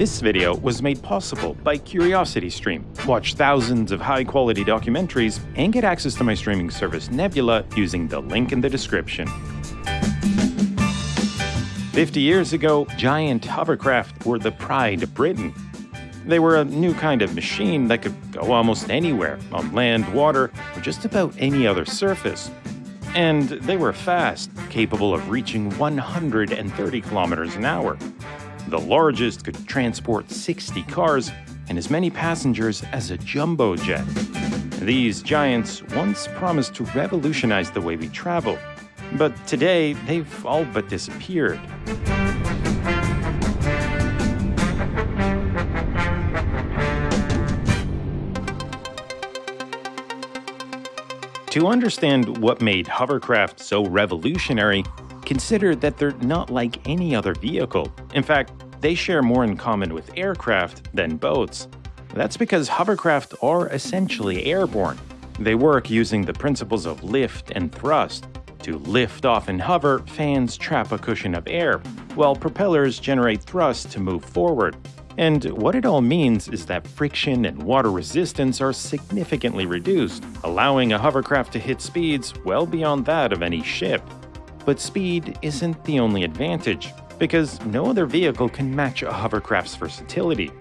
This video was made possible by CuriosityStream. Watch thousands of high-quality documentaries and get access to my streaming service Nebula using the link in the description. 50 years ago, giant hovercraft were the pride of Britain. They were a new kind of machine that could go almost anywhere, on land, water, or just about any other surface. And they were fast, capable of reaching 130 kilometers an hour. The largest could transport 60 cars and as many passengers as a jumbo jet. These giants once promised to revolutionize the way we travel, but today they've all but disappeared. To understand what made hovercraft so revolutionary, consider that they're not like any other vehicle. In fact, they share more in common with aircraft than boats. That's because hovercraft are essentially airborne. They work using the principles of lift and thrust. To lift off and hover, fans trap a cushion of air, while propellers generate thrust to move forward. And what it all means is that friction and water resistance are significantly reduced, allowing a hovercraft to hit speeds well beyond that of any ship. But speed isn't the only advantage, because no other vehicle can match a hovercraft's versatility.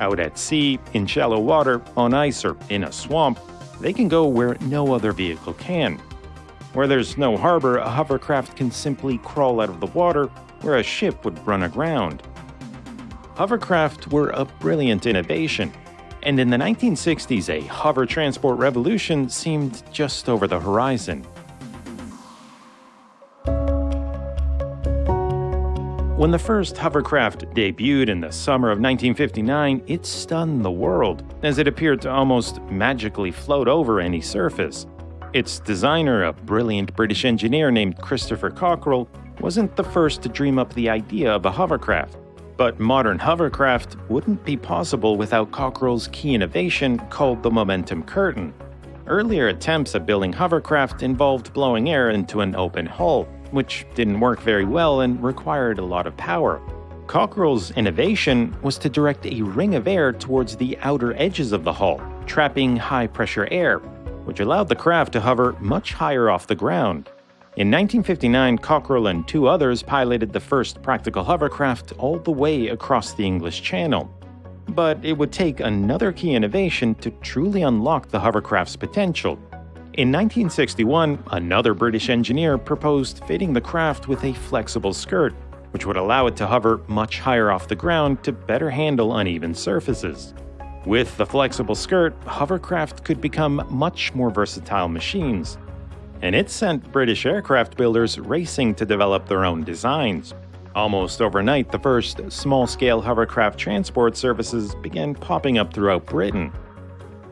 Out at sea, in shallow water, on ice, or in a swamp, they can go where no other vehicle can. Where there's no harbor, a hovercraft can simply crawl out of the water where a ship would run aground hovercraft were a brilliant innovation, and in the 1960s a hover transport revolution seemed just over the horizon. When the first hovercraft debuted in the summer of 1959, it stunned the world, as it appeared to almost magically float over any surface. Its designer, a brilliant British engineer named Christopher Cockerell, wasn't the first to dream up the idea of a hovercraft. But modern hovercraft wouldn't be possible without Cockerell's key innovation called the momentum curtain. Earlier attempts at building hovercraft involved blowing air into an open hull, which didn't work very well and required a lot of power. Cockerell's innovation was to direct a ring of air towards the outer edges of the hull, trapping high-pressure air, which allowed the craft to hover much higher off the ground. In 1959, Cockerell and two others piloted the first practical hovercraft all the way across the English Channel. But it would take another key innovation to truly unlock the hovercraft's potential. In 1961, another British engineer proposed fitting the craft with a flexible skirt, which would allow it to hover much higher off the ground to better handle uneven surfaces. With the flexible skirt, hovercraft could become much more versatile machines and it sent British aircraft builders racing to develop their own designs. Almost overnight, the first small-scale hovercraft transport services began popping up throughout Britain.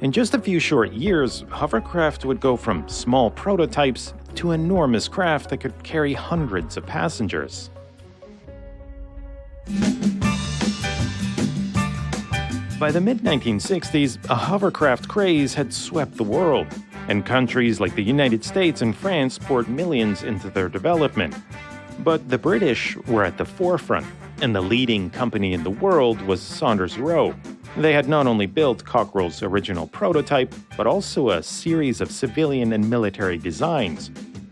In just a few short years, hovercraft would go from small prototypes to enormous craft that could carry hundreds of passengers. By the mid-1960s, a hovercraft craze had swept the world and countries like the United States and France poured millions into their development. But the British were at the forefront, and the leading company in the world was Saunders Roe. They had not only built Cockerell's original prototype, but also a series of civilian and military designs.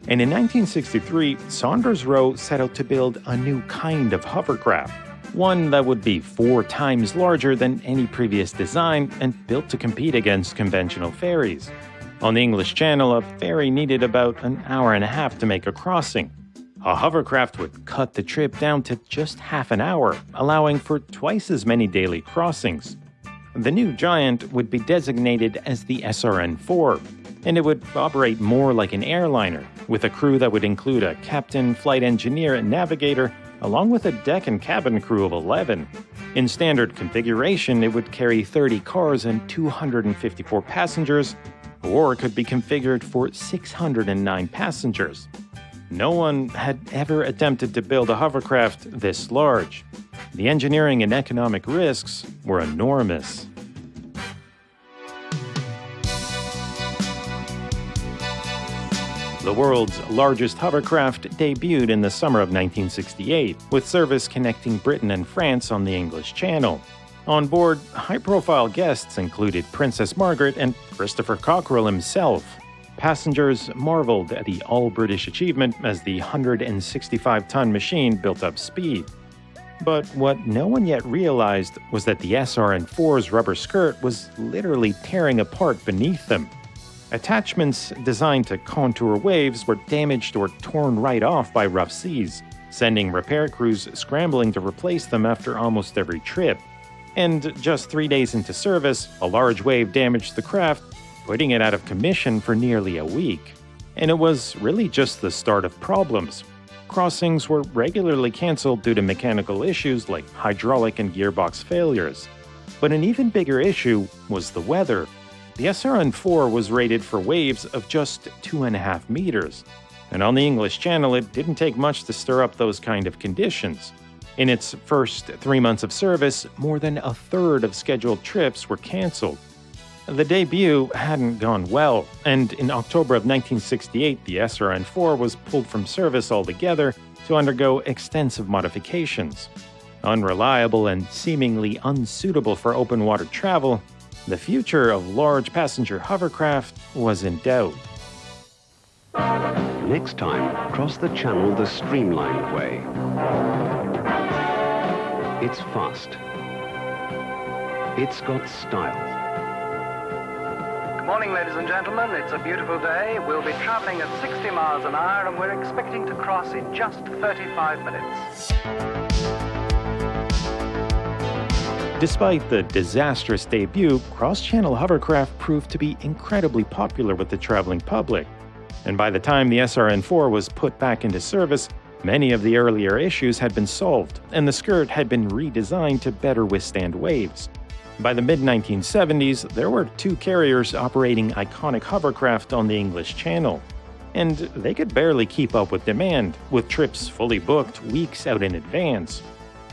And in 1963, Saunders Roe set out to build a new kind of hovercraft, one that would be four times larger than any previous design and built to compete against conventional ferries. On the English Channel, a ferry needed about an hour and a half to make a crossing. A hovercraft would cut the trip down to just half an hour, allowing for twice as many daily crossings. The new giant would be designated as the SRN-4, and it would operate more like an airliner, with a crew that would include a captain, flight engineer, and navigator, along with a deck and cabin crew of 11. In standard configuration, it would carry 30 cars and 254 passengers, or could be configured for 609 passengers. No one had ever attempted to build a hovercraft this large. The engineering and economic risks were enormous. The world's largest hovercraft debuted in the summer of 1968, with service connecting Britain and France on the English Channel. On board, high profile guests included Princess Margaret and Christopher Cockerell himself. Passengers marveled at the all British achievement as the 165 ton machine built up speed. But what no one yet realized was that the SRN4's rubber skirt was literally tearing apart beneath them. Attachments designed to contour waves were damaged or torn right off by rough seas, sending repair crews scrambling to replace them after almost every trip. And just three days into service, a large wave damaged the craft, putting it out of commission for nearly a week. And it was really just the start of problems. Crossings were regularly cancelled due to mechanical issues like hydraulic and gearbox failures. But an even bigger issue was the weather. The SRN4 was rated for waves of just 2.5 meters, and on the English Channel it didn't take much to stir up those kind of conditions. In its first three months of service, more than a third of scheduled trips were cancelled. The debut hadn't gone well, and in October of 1968 the SRN4 was pulled from service altogether to undergo extensive modifications. Unreliable and seemingly unsuitable for open water travel, the future of large passenger hovercraft was in doubt. Next time, cross the channel the streamlined way. It's fast. It's got style. Good morning, ladies and gentlemen. It's a beautiful day. We'll be traveling at 60 miles an hour and we're expecting to cross in just 35 minutes. Despite the disastrous debut, cross-channel hovercraft proved to be incredibly popular with the traveling public. And by the time the SRN-4 was put back into service, many of the earlier issues had been solved, and the skirt had been redesigned to better withstand waves. By the mid 1970s, there were two carriers operating iconic hovercraft on the English Channel, and they could barely keep up with demand, with trips fully booked weeks out in advance.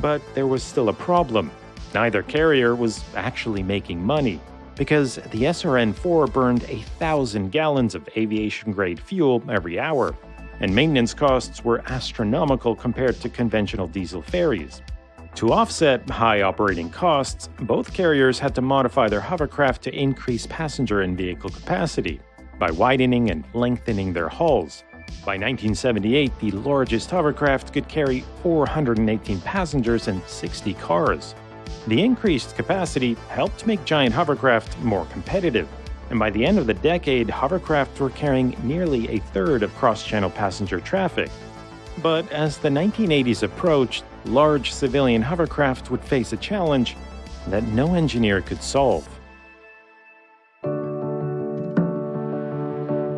But there was still a problem Neither carrier was actually making money, because the SRN-4 burned a thousand gallons of aviation-grade fuel every hour, and maintenance costs were astronomical compared to conventional diesel ferries. To offset high operating costs, both carriers had to modify their hovercraft to increase passenger and vehicle capacity by widening and lengthening their hulls. By 1978, the largest hovercraft could carry 418 passengers and 60 cars. The increased capacity helped make giant hovercraft more competitive, and by the end of the decade, hovercraft were carrying nearly a third of cross-channel passenger traffic. But as the 1980s approached, large civilian hovercraft would face a challenge that no engineer could solve.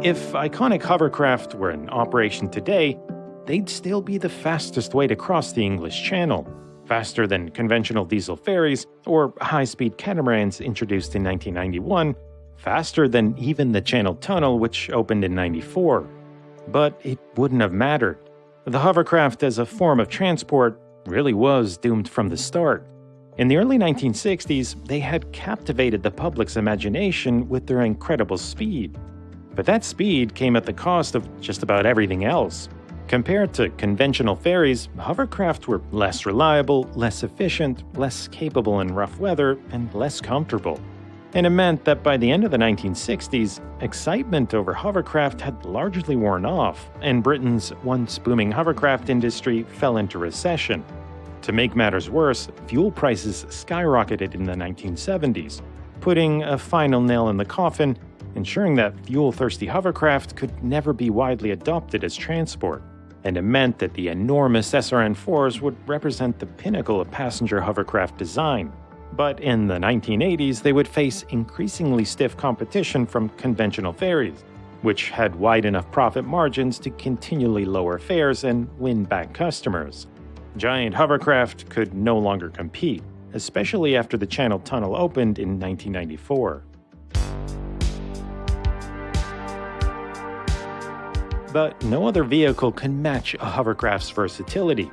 If iconic hovercraft were in operation today, they'd still be the fastest way to cross the English Channel faster than conventional diesel ferries or high-speed catamarans introduced in 1991, faster than even the Channel Tunnel which opened in 94. But it wouldn't have mattered. The hovercraft as a form of transport really was doomed from the start. In the early 1960s, they had captivated the public's imagination with their incredible speed. But that speed came at the cost of just about everything else. Compared to conventional ferries, hovercraft were less reliable, less efficient, less capable in rough weather, and less comfortable. And it meant that by the end of the 1960s, excitement over hovercraft had largely worn off, and Britain's once booming hovercraft industry fell into recession. To make matters worse, fuel prices skyrocketed in the 1970s, putting a final nail in the coffin, ensuring that fuel-thirsty hovercraft could never be widely adopted as transport and it meant that the enormous SRN-4s would represent the pinnacle of passenger hovercraft design. But in the 1980s, they would face increasingly stiff competition from conventional ferries, which had wide enough profit margins to continually lower fares and win back customers. Giant hovercraft could no longer compete, especially after the Channel Tunnel opened in 1994. but no other vehicle can match a hovercraft's versatility,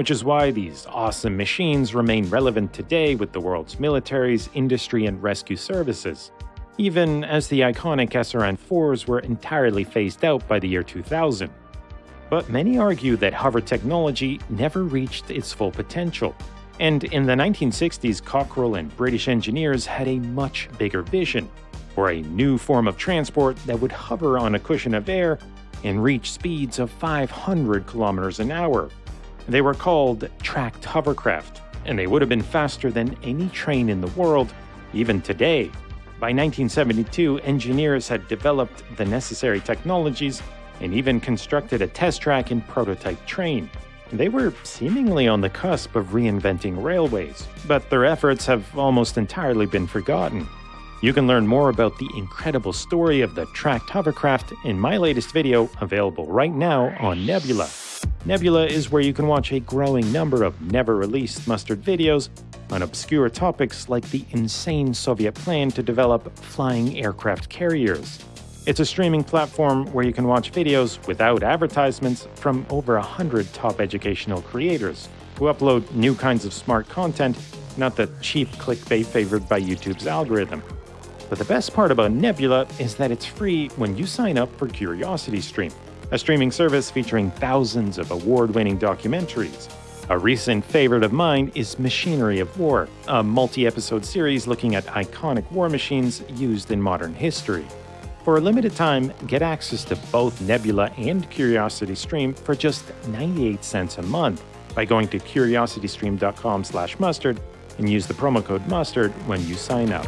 which is why these awesome machines remain relevant today with the world's militaries, industry, and rescue services. even as the iconic SRN 4s were entirely phased out by the year 2000. But many argue that hover technology never reached its full potential. And in the 1960s, Cockerell and British engineers had a much bigger vision for a new form of transport that would hover on a cushion of air and reach speeds of 500 kilometers an hour. They were called tracked hovercraft, and they would have been faster than any train in the world, even today. By 1972, engineers had developed the necessary technologies and even constructed a test track and prototype train. They were seemingly on the cusp of reinventing railways, but their efforts have almost entirely been forgotten. You can learn more about the incredible story of the tracked hovercraft in my latest video, available right now on Nebula. Nebula is where you can watch a growing number of never released mustard videos on obscure topics like the insane Soviet plan to develop flying aircraft carriers. It's a streaming platform where you can watch videos without advertisements from over 100 top educational creators who upload new kinds of smart content, not the cheap clickbait favored by YouTube's algorithm. But the best part about Nebula is that it's free when you sign up for CuriosityStream, a streaming service featuring thousands of award-winning documentaries. A recent favorite of mine is Machinery of War, a multi-episode series looking at iconic war machines used in modern history. For a limited time, get access to both Nebula and CuriosityStream for just 98 cents a month by going to curiositystream.com/mustard and use the promo code mustard when you sign up.